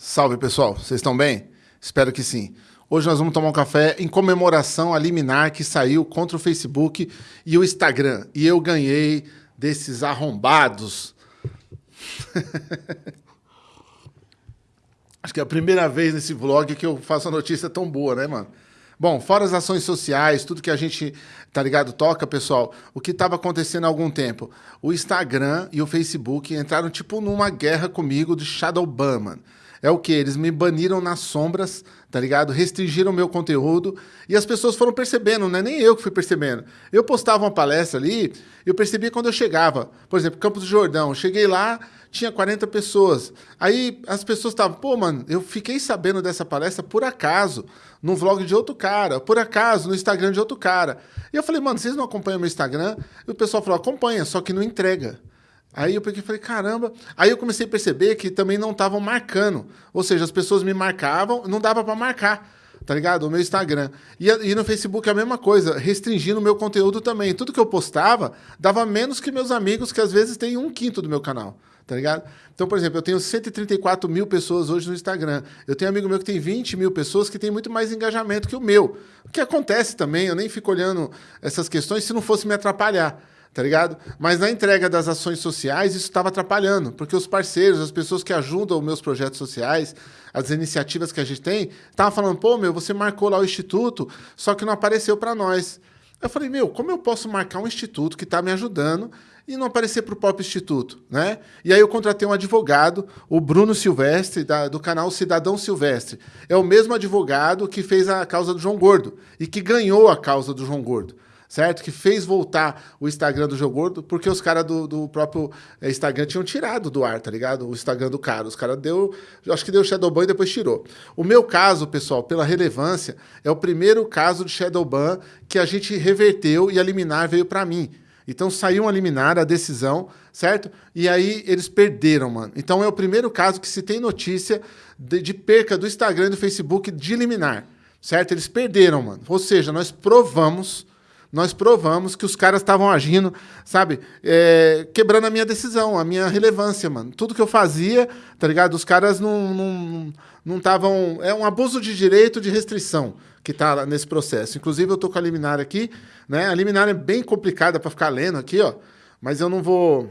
Salve pessoal, vocês estão bem? Espero que sim. Hoje nós vamos tomar um café em comemoração à liminar que saiu contra o Facebook e o Instagram. E eu ganhei desses arrombados. Acho que é a primeira vez nesse vlog que eu faço uma notícia tão boa, né, mano? Bom, fora as ações sociais, tudo que a gente, tá ligado, toca, pessoal, o que estava acontecendo há algum tempo? O Instagram e o Facebook entraram tipo numa guerra comigo de Shadowban, mano. É o que? Eles me baniram nas sombras, tá ligado? Restringiram meu conteúdo e as pessoas foram percebendo, não é nem eu que fui percebendo. Eu postava uma palestra ali, eu percebi quando eu chegava. Por exemplo, Campos do Jordão, cheguei lá, tinha 40 pessoas. Aí as pessoas estavam, pô, mano, eu fiquei sabendo dessa palestra por acaso, no vlog de outro cara, por acaso, no Instagram de outro cara. E eu falei, mano, vocês não acompanham meu Instagram? E o pessoal falou, acompanha, só que não entrega. Aí eu peguei e falei, caramba. Aí eu comecei a perceber que também não estavam marcando. Ou seja, as pessoas me marcavam, não dava para marcar, tá ligado? O meu Instagram. E, e no Facebook a mesma coisa, restringindo o meu conteúdo também. Tudo que eu postava dava menos que meus amigos, que às vezes têm um quinto do meu canal, tá ligado? Então, por exemplo, eu tenho 134 mil pessoas hoje no Instagram. Eu tenho um amigo meu que tem 20 mil pessoas que tem muito mais engajamento que o meu. O que acontece também, eu nem fico olhando essas questões se não fosse me atrapalhar tá ligado? Mas na entrega das ações sociais, isso estava atrapalhando, porque os parceiros, as pessoas que ajudam os meus projetos sociais, as iniciativas que a gente tem, estavam falando, pô, meu, você marcou lá o instituto, só que não apareceu para nós. Eu falei, meu, como eu posso marcar um instituto que está me ajudando e não aparecer para o próprio instituto, né? E aí eu contratei um advogado, o Bruno Silvestre, da, do canal Cidadão Silvestre. É o mesmo advogado que fez a causa do João Gordo e que ganhou a causa do João Gordo certo? Que fez voltar o Instagram do Jogo Gordo, porque os caras do, do, próprio eh, Instagram tinham tirado do ar, tá ligado? O Instagram do cara. Os caras deu, acho que deu Shadowban e depois tirou. O meu caso, pessoal, pela relevância, é o primeiro caso de Shadowban que a gente reverteu e a liminar veio para mim. Então saiu uma liminar, a decisão, certo? E aí eles perderam, mano. Então é o primeiro caso que se tem notícia de, de perca do Instagram e do Facebook de liminar, certo? Eles perderam, mano. Ou seja, nós provamos nós provamos que os caras estavam agindo, sabe, é, quebrando a minha decisão, a minha relevância, mano. Tudo que eu fazia, tá ligado? Os caras não estavam... Não, é um abuso de direito de restrição que tá nesse processo. Inclusive, eu tô com a liminar aqui, né? A liminar é bem complicada para ficar lendo aqui, ó. Mas eu não vou...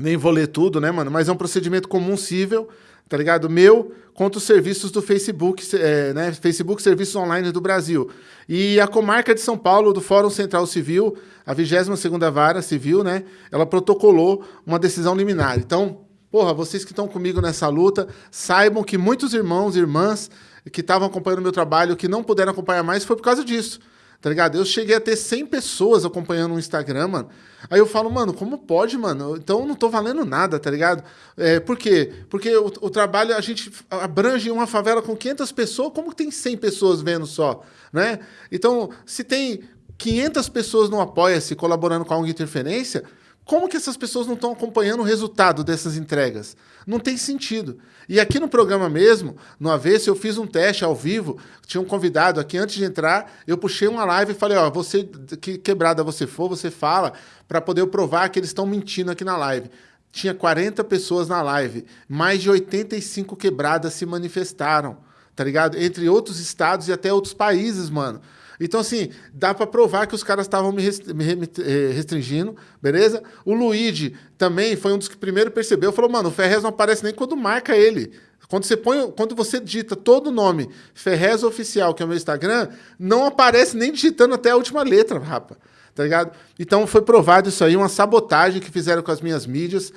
Nem vou ler tudo, né, mano? Mas é um procedimento comum cível, tá ligado? Meu contra os serviços do Facebook, é, né? Facebook Serviços Online do Brasil. E a comarca de São Paulo, do Fórum Central Civil, a 22ª Vara Civil, né? Ela protocolou uma decisão liminar. Então, porra, vocês que estão comigo nessa luta, saibam que muitos irmãos e irmãs que estavam acompanhando o meu trabalho, que não puderam acompanhar mais, foi por causa disso tá ligado? Eu cheguei a ter 100 pessoas acompanhando o Instagram, mano. Aí eu falo, mano, como pode, mano? Então eu não tô valendo nada, tá ligado? É, por quê? Porque o, o, trabalho, a gente abrange uma favela com 500 pessoas, como que tem 100 pessoas vendo só, né? Então, se tem 500 pessoas no Apoia-se colaborando com a ONG Interferência, como que essas pessoas não estão acompanhando o resultado dessas entregas? Não tem sentido. E aqui no programa mesmo, no Avesso, eu fiz um teste ao vivo, tinha um convidado aqui, antes de entrar, eu puxei uma live e falei, ó, você, que quebrada você for, você fala, para poder provar que eles estão mentindo aqui na live. Tinha 40 pessoas na live, mais de 85 quebradas se manifestaram, tá ligado? Entre outros estados e até outros países, mano. Então, assim, dá para provar que os caras estavam me eh, restringindo, beleza? O Luigi também foi um dos que primeiro percebeu, falou, mano, o Ferrez não aparece nem quando marca ele. Quando você põe, quando você digita todo o nome Ferrez Oficial, que é o meu Instagram, não aparece nem digitando até a última letra, rapa. Tá ligado? Então foi provado isso aí, uma sabotagem que fizeram com as minhas mídias.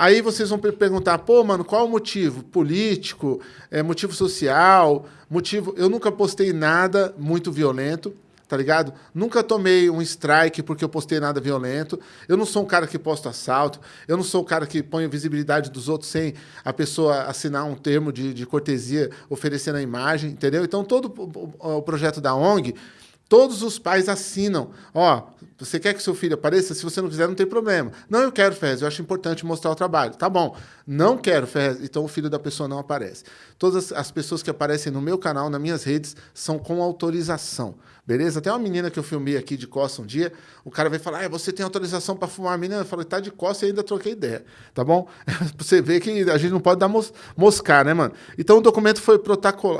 Aí vocês vão perguntar, pô, mano, qual o motivo? Político, é, motivo social, motivo... Eu nunca postei nada muito violento, tá ligado? Nunca tomei um strike porque eu postei nada violento. Eu não sou um cara que posta assalto. Eu não sou um cara que põe a visibilidade dos outros sem a pessoa assinar um termo de, de cortesia oferecendo a imagem, entendeu? Então, todo o, o projeto da ONG, todos os pais assinam. Ó, Você quer que seu filho apareça? Se você não quiser, não tem problema. Não, eu quero, Ferrez, eu acho importante mostrar o trabalho. Tá bom. Não quero, Ferrez, então o filho da pessoa não aparece. Todas as pessoas que aparecem no meu canal, nas minhas redes, são com autorização. Beleza? Até uma menina que eu filmei aqui de costa um dia, o cara veio falar: ah, você tem autorização para fumar a menina? Eu falei, tá de costa e ainda troquei ideia. Tá bom? você vê que a gente não pode dar mos moscar, né, mano? Então o documento foi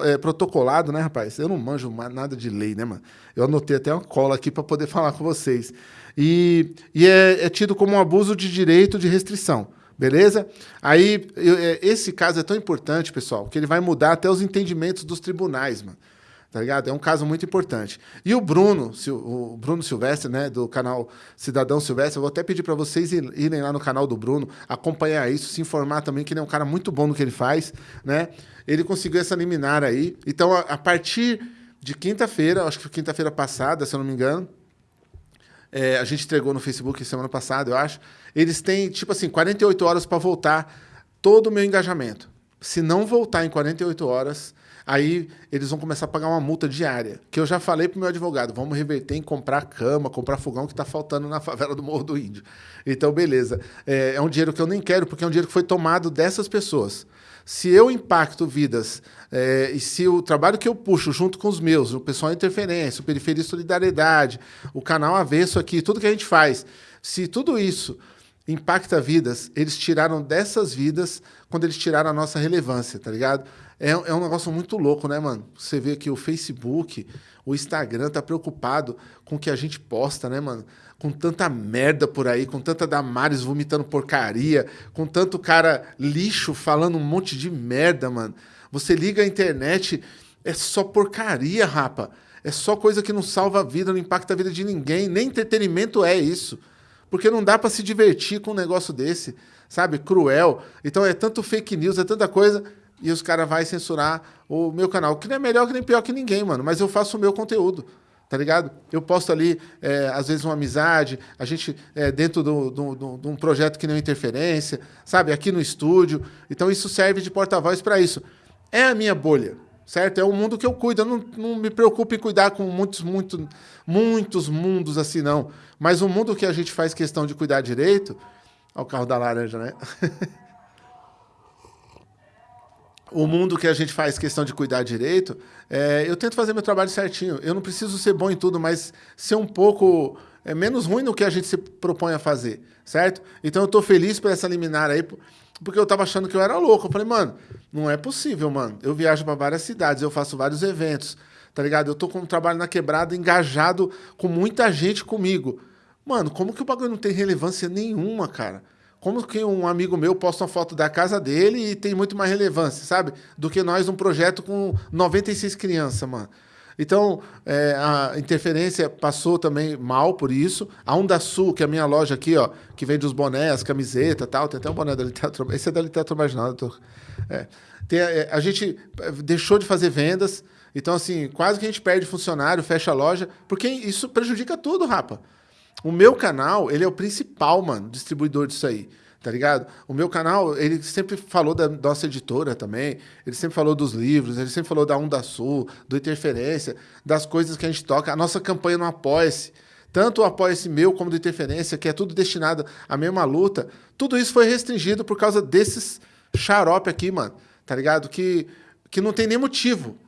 é, protocolado, né, rapaz? Eu não manjo nada de lei, né, mano? Eu anotei até uma cola aqui para poder falar com vocês. E, e é, é tido como um abuso de direito de restrição. Beleza? Aí, eu, é, esse caso é tão importante, pessoal, que ele vai mudar até os entendimentos dos tribunais, mano. Tá ligado? É um caso muito importante. E o Bruno, o Bruno Silvestre, né, do canal Cidadão Silvestre, eu vou até pedir para vocês irem lá no canal do Bruno, acompanhar isso, se informar também que ele é um cara muito bom no que ele faz, né? Ele conseguiu essa liminar aí. Então, a, partir de quinta-feira, acho que quinta-feira passada, se eu não me engano, é, a gente entregou no Facebook semana passada, eu acho. Eles têm, tipo assim, 48 horas para voltar todo o meu engajamento. Se não voltar em 48 horas, aí eles vão começar a pagar uma multa diária. Que eu já falei para o meu advogado, vamos reverter em comprar cama, comprar fogão que está faltando na favela do Morro do Índio. Então, beleza. É, é um dinheiro que eu nem quero, porque é um dinheiro que foi tomado dessas pessoas. Se eu impacto vidas é, e se o trabalho que eu puxo junto com os meus, o pessoal Interferência, o Periferia Solidariedade, o canal Avesso aqui, tudo que a gente faz, se tudo isso impacta vidas, eles tiraram dessas vidas quando eles tiraram a nossa relevância, tá ligado? É, é um negócio muito louco, né, mano? Você vê que o Facebook, o Instagram tá preocupado com o que a gente posta, né, mano? com tanta merda por aí, com tanta Damares vomitando porcaria, com tanto cara lixo falando um monte de merda, mano. Você liga a internet, é só porcaria, rapa. É só coisa que não salva a vida, não impacta a vida de ninguém. Nem entretenimento é isso. Porque não dá para se divertir com um negócio desse, sabe? Cruel. Então é tanto fake news, é tanta coisa. E os caras vão censurar o meu canal, que não é melhor que nem pior que ninguém, mano. Mas eu faço o meu conteúdo tá ligado? Eu posto ali, é, às vezes, uma amizade, a gente, é, dentro de um projeto que não é interferência, sabe? Aqui no estúdio. Então, isso serve de porta-voz para isso. É a minha bolha, certo? É o mundo que eu cuido. Eu não, não me preocupo em cuidar com muitos, muito, muitos mundos assim, não. Mas o mundo que a gente faz questão de cuidar direito... Olha o carro da laranja, né? o mundo que a gente faz questão de cuidar direito, é, eu tento fazer meu trabalho certinho. Eu não preciso ser bom em tudo, mas ser um pouco é, menos ruim no que a gente se propõe a fazer, certo? Então eu estou feliz por essa liminar aí, porque eu estava achando que eu era louco. Eu falei, mano, não é possível, mano. Eu viajo para várias cidades, eu faço vários eventos, tá ligado? Eu estou com um trabalho na quebrada, engajado com muita gente comigo. Mano, como que o bagulho não tem relevância nenhuma, cara? Como que um amigo meu posta uma foto da casa dele e tem muito mais relevância, sabe? Do que nós um projeto com 96 crianças, mano. Então, é, a interferência passou também mal por isso. A Onda Sul, que é a minha loja aqui, ó, que vende os bonés, camiseta tal, tem até um boné da literatura. Esse é da literatura marginal. Tô, é. Tem, é, a gente deixou de fazer vendas. Então, assim, quase que a gente perde funcionário, fecha a loja, porque isso prejudica tudo, rapa. O meu canal, ele é o principal, mano, distribuidor disso aí. Tá ligado? O meu canal, ele sempre falou da nossa editora também, ele sempre falou dos livros, ele sempre falou da Onda Sul, do Interferência, das coisas que a gente toca. A nossa campanha no Apoia-se, tanto o Apoia-se meu como do Interferência, que é tudo destinado à mesma luta, tudo isso foi restringido por causa desses xarope aqui, mano, tá ligado? Que, que não tem nem motivo.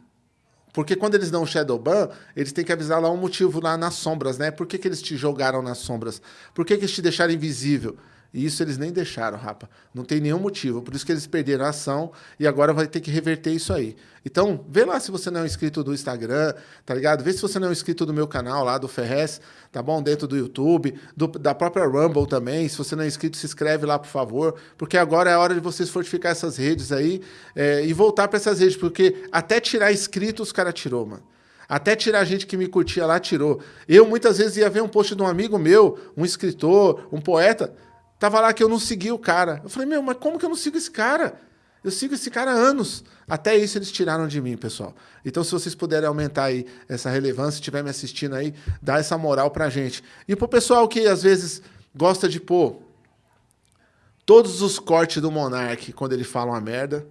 Porque quando eles dão o shadow ban, eles têm que avisar lá um motivo lá nas sombras, né? Por que, que eles te jogaram nas sombras? Por que, que eles te deixaram invisível? E isso eles nem deixaram, rapa. Não tem nenhum motivo. Por isso que eles perderam a ação e agora vai ter que reverter isso aí. Então, vê lá se você não é inscrito do Instagram, tá ligado? Vê se você não é inscrito do meu canal lá, do Ferrez, tá bom? Dentro do YouTube, do, da própria Rumble também. Se você não é inscrito, se inscreve lá, por favor. Porque agora é a hora de vocês fortificar essas redes aí é, e voltar para essas redes. Porque até tirar inscrito, os caras tirou, mano. Até tirar gente que me curtia lá, tirou. Eu, muitas vezes, ia ver um post de um amigo meu, um escritor, um poeta Tava lá que eu não segui o cara. Eu falei, meu, mas como que eu não sigo esse cara? Eu sigo esse cara há anos. Até isso eles tiraram de mim, pessoal. Então, se vocês puderem aumentar aí essa relevância, estiver me assistindo aí, dá essa moral pra gente. E pro pessoal que às vezes gosta de pôr todos os cortes do Monark quando ele fala uma merda,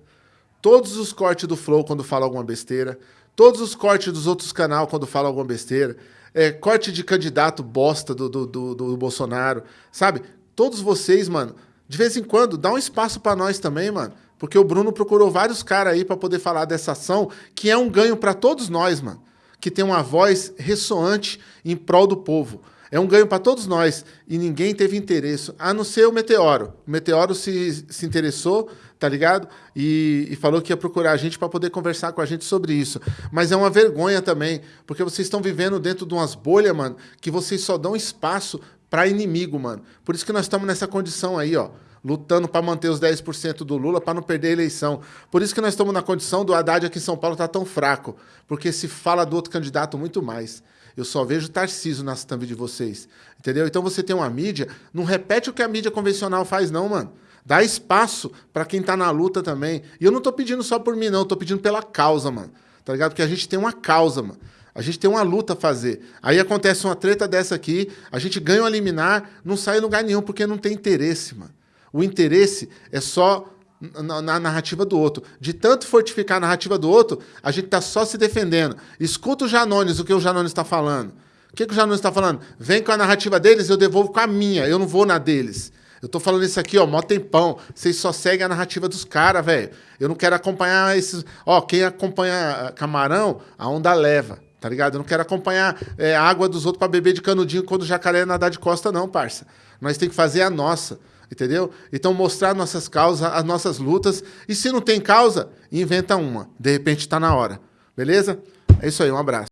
todos os cortes do Flow quando fala alguma besteira, todos os cortes dos outros canal quando fala alguma besteira, é, corte de candidato bosta do, do, do, do Bolsonaro, sabe? Todos vocês, mano, de vez em quando, dá um espaço para nós também, mano. Porque o Bruno procurou vários caras aí para poder falar dessa ação, que é um ganho para todos nós, mano. Que tem uma voz ressoante em prol do povo. É um ganho para todos nós e ninguém teve interesse, a não ser o Meteoro. O Meteoro se, se interessou, tá ligado? E, e falou que ia procurar a gente para poder conversar com a gente sobre isso. Mas é uma vergonha também, porque vocês estão vivendo dentro de umas bolhas, mano, que vocês só dão espaço para inimigo, mano. Por isso que nós estamos nessa condição aí, ó lutando para manter os 10% do Lula para não perder a eleição. Por isso que nós estamos na condição do Haddad aqui em São Paulo tá tão fraco, porque se fala do outro candidato muito mais. Eu só vejo Tarciso nas thumb de vocês. Entendeu? Então você tem uma mídia, não repete o que a mídia convencional faz, não, mano. Dá espaço para quem tá na luta também. E eu não tô pedindo só por mim, não. Tô pedindo pela causa, mano. Tá ligado? Porque a gente tem uma causa, mano. A gente tem uma luta a fazer. Aí acontece uma treta dessa aqui, a gente ganha um liminar, não sai em lugar nenhum, porque não tem interesse, mano. O interesse é só na, na, narrativa do outro. De tanto fortificar a narrativa do outro, a gente está só se defendendo. Escuta o Janones, o que o Janones está falando. O que, que o Janones está falando? Vem com a narrativa deles, eu devolvo com a minha, eu não vou na deles. Eu tô falando isso aqui, ó, mó tempão. Vocês só seguem a narrativa dos caras, velho. Eu não quero acompanhar esses. Ó, quem acompanha camarão, a onda leva, tá ligado? Eu não quero acompanhar é, a água dos outros para beber de canudinho quando o jacaré nadar de costa, não, parça. Nós tem que fazer a nossa entendeu? Então mostrar nossas causas, as nossas lutas, e se não tem causa, inventa uma. De repente está na hora. Beleza? É isso aí, um abraço.